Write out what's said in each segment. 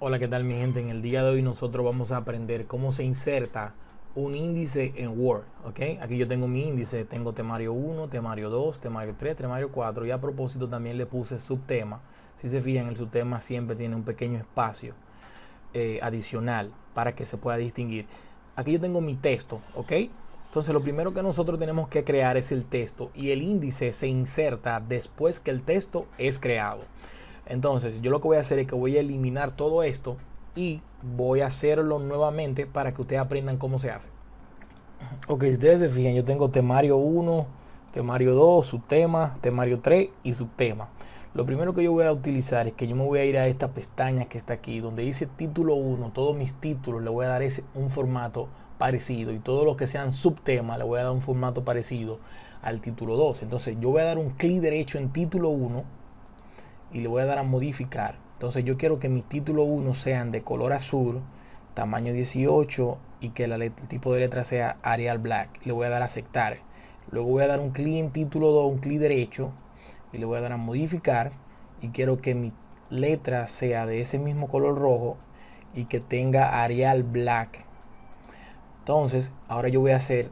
Hola, ¿qué tal mi gente? En el día de hoy nosotros vamos a aprender cómo se inserta un índice en Word, ¿ok? Aquí yo tengo mi índice, tengo temario 1, temario 2, temario 3, temario 4 y a propósito también le puse subtema. Si se fijan, el subtema siempre tiene un pequeño espacio eh, adicional para que se pueda distinguir. Aquí yo tengo mi texto, ¿ok? Entonces lo primero que nosotros tenemos que crear es el texto y el índice se inserta después que el texto es creado. Entonces, yo lo que voy a hacer es que voy a eliminar todo esto y voy a hacerlo nuevamente para que ustedes aprendan cómo se hace. Ok, si ustedes se fijan, yo tengo temario 1, temario 2, subtema, temario 3 y subtema. Lo primero que yo voy a utilizar es que yo me voy a ir a esta pestaña que está aquí, donde dice título 1, todos mis títulos le voy a dar ese, un formato parecido y todo lo que sean subtema le voy a dar un formato parecido al título 2. Entonces yo voy a dar un clic derecho en título 1 y le voy a dar a modificar. Entonces yo quiero que mis títulos 1 sean de color azul, tamaño 18 y que el tipo de letra sea Arial Black. Le voy a dar a aceptar. Luego voy a dar un clic en título 2, un clic derecho y le voy a dar a modificar y quiero que mi letra sea de ese mismo color rojo y que tenga Arial Black. Entonces, ahora yo voy a hacer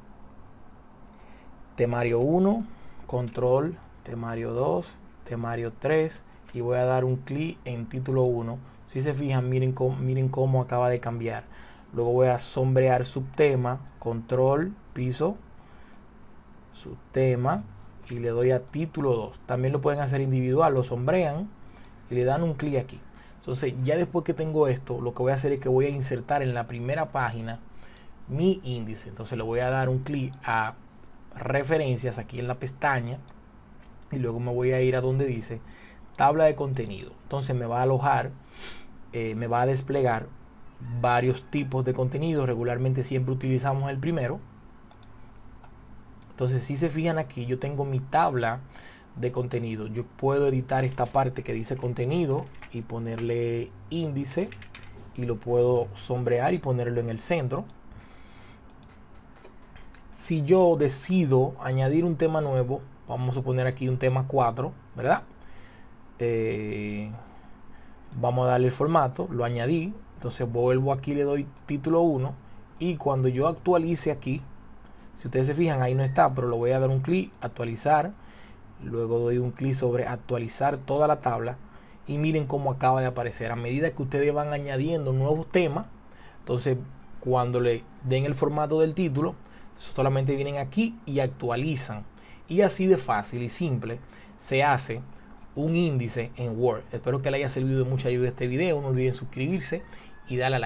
temario 1, control, temario 2, temario 3 y voy a dar un clic en título 1. Si se fijan, miren cómo, miren cómo acaba de cambiar. Luego voy a sombrear subtema, control, piso, subtema y le doy a título 2. También lo pueden hacer individual, lo sombrean y le dan un clic aquí. Entonces ya después que tengo esto, lo que voy a hacer es que voy a insertar en la primera página mi índice. Entonces le voy a dar un clic a referencias aquí en la pestaña y luego me voy a ir a donde dice tabla de contenido. Entonces me va a alojar, eh, me va a desplegar varios tipos de contenido. Regularmente siempre utilizamos el primero. Entonces si se fijan aquí, yo tengo mi tabla de contenido. Yo puedo editar esta parte que dice contenido y ponerle índice y lo puedo sombrear y ponerlo en el centro. Si yo decido añadir un tema nuevo, vamos a poner aquí un tema 4, ¿verdad? Eh, vamos a darle el formato, lo añadí, entonces vuelvo aquí, le doy título 1 y cuando yo actualice aquí, si ustedes se fijan ahí no está, pero lo voy a dar un clic, actualizar, luego doy un clic sobre actualizar toda la tabla y miren cómo acaba de aparecer. A medida que ustedes van añadiendo nuevos temas, entonces cuando le den el formato del título, solamente vienen aquí y actualizan. Y así de fácil y simple se hace un índice en Word. Espero que le haya servido de mucha ayuda este video. No olviden suscribirse y darle a like.